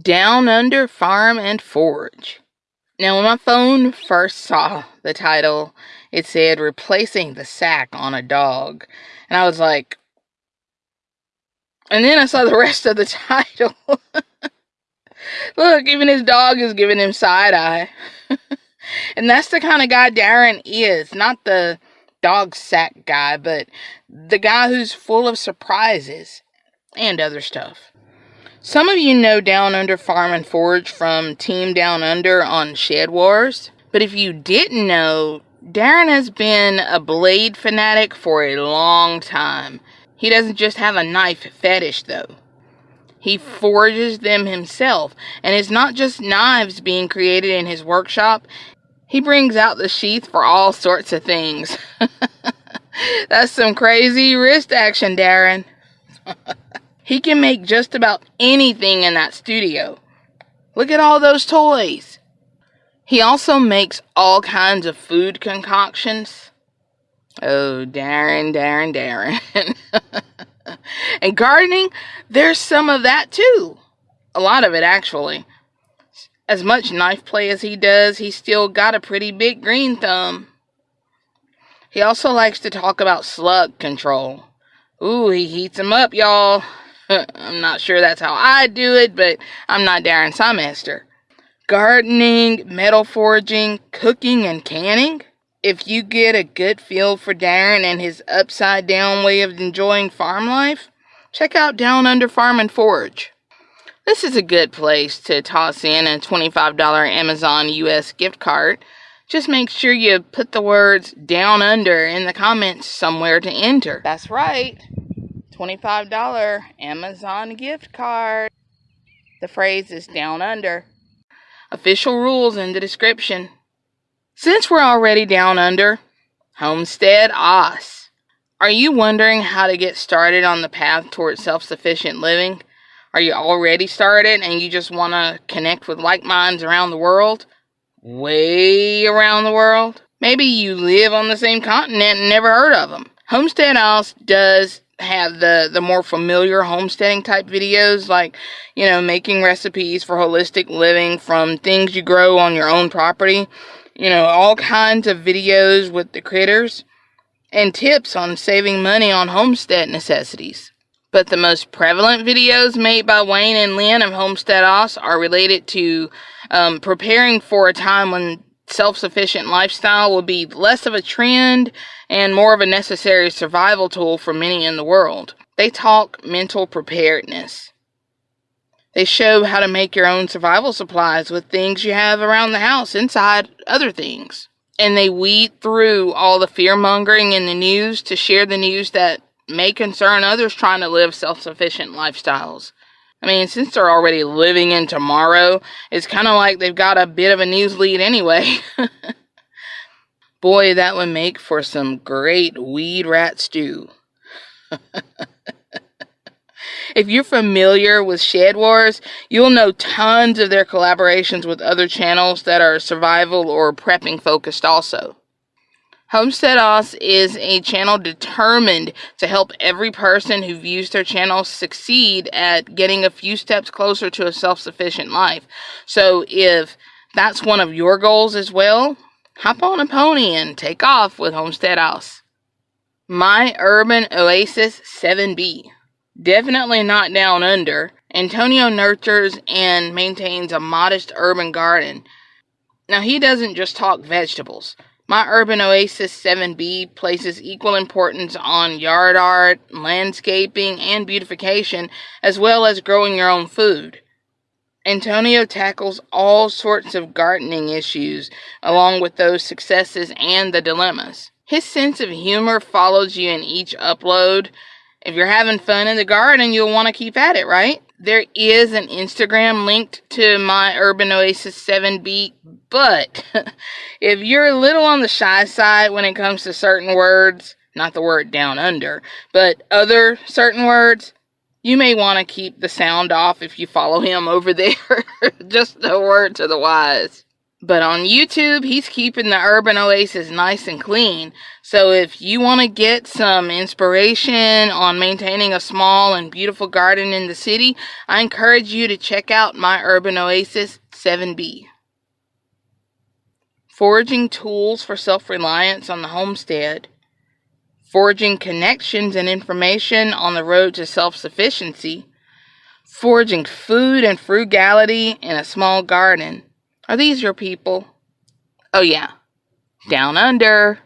Down Under Farm and Forage. Now, when my phone first saw the title, it said replacing the sack on a dog. And I was like, and then I saw the rest of the title. Look, even his dog is giving him side eye. and that's the kind of guy Darren is. Not the dog sack guy, but the guy who's full of surprises and other stuff. Some of you know Down Under Farm and Forage from Team Down Under on Shed Wars, but if you didn't know, Darren has been a blade fanatic for a long time. He doesn't just have a knife fetish, though. He forges them himself, and it's not just knives being created in his workshop. He brings out the sheath for all sorts of things. That's some crazy wrist action, Darren. He can make just about anything in that studio. Look at all those toys. He also makes all kinds of food concoctions. Oh, Darren, Darren, Darren. and gardening, there's some of that too. A lot of it, actually. As much knife play as he does, he's still got a pretty big green thumb. He also likes to talk about slug control. Ooh, he heats 'em up, y'all. I'm not sure that's how I do it, but I'm not Darren Sawmaster. Gardening, metal forging, cooking, and canning. If you get a good feel for Darren and his upside down way of enjoying farm life, check out Down Under Farm and Forge. This is a good place to toss in a $25 Amazon US gift card. Just make sure you put the words down under in the comments somewhere to enter. That's right. $25 Amazon gift card. The phrase is down under. Official rules in the description. Since we're already down under, Homestead Oz. Are you wondering how to get started on the path towards self sufficient living? Are you already started and you just want to connect with like minds around the world? Way around the world? Maybe you live on the same continent and never heard of them. Homestead Oz does have the the more familiar homesteading type videos like you know making recipes for holistic living from things you grow on your own property. You know all kinds of videos with the critters and tips on saving money on homestead necessities. But the most prevalent videos made by Wayne and Lynn of Homestead Oz are related to um, preparing for a time when self sufficient lifestyle will be less of a trend and more of a necessary survival tool for many in the world. They talk mental preparedness. They show how to make your own survival supplies with things you have around the house inside other things. And they weed through all the fear mongering in the news to share the news that may concern others trying to live self sufficient lifestyles. I mean, since they're already living in tomorrow, it's kind of like they've got a bit of a news lead anyway. Boy, that would make for some great weed rat stew. if you're familiar with Shed Wars, you'll know tons of their collaborations with other channels that are survival or prepping focused also. Homestead Oz is a channel determined to help every person who views their channel succeed at getting a few steps closer to a self sufficient life. So, if that's one of your goals as well, hop on a pony and take off with Homestead Oz. My Urban Oasis 7B. Definitely not down under. Antonio nurtures and maintains a modest urban garden. Now, he doesn't just talk vegetables. My Urban Oasis 7B places equal importance on yard art, landscaping, and beautification, as well as growing your own food. Antonio tackles all sorts of gardening issues, along with those successes and the dilemmas. His sense of humor follows you in each upload. If you're having fun in the garden, you'll want to keep at it, right? There is an Instagram linked to my Urban Oasis 7B, but if you're a little on the shy side when it comes to certain words, not the word down under, but other certain words, you may want to keep the sound off if you follow him over there. Just a word to the wise. But on YouTube, he's keeping the urban oasis nice and clean. So if you want to get some inspiration on maintaining a small and beautiful garden in the city, I encourage you to check out my urban oasis 7B. Forging tools for self reliance on the homestead. Forging connections and information on the road to self sufficiency. Forging food and frugality in a small garden are these your people? Oh, yeah. Down under.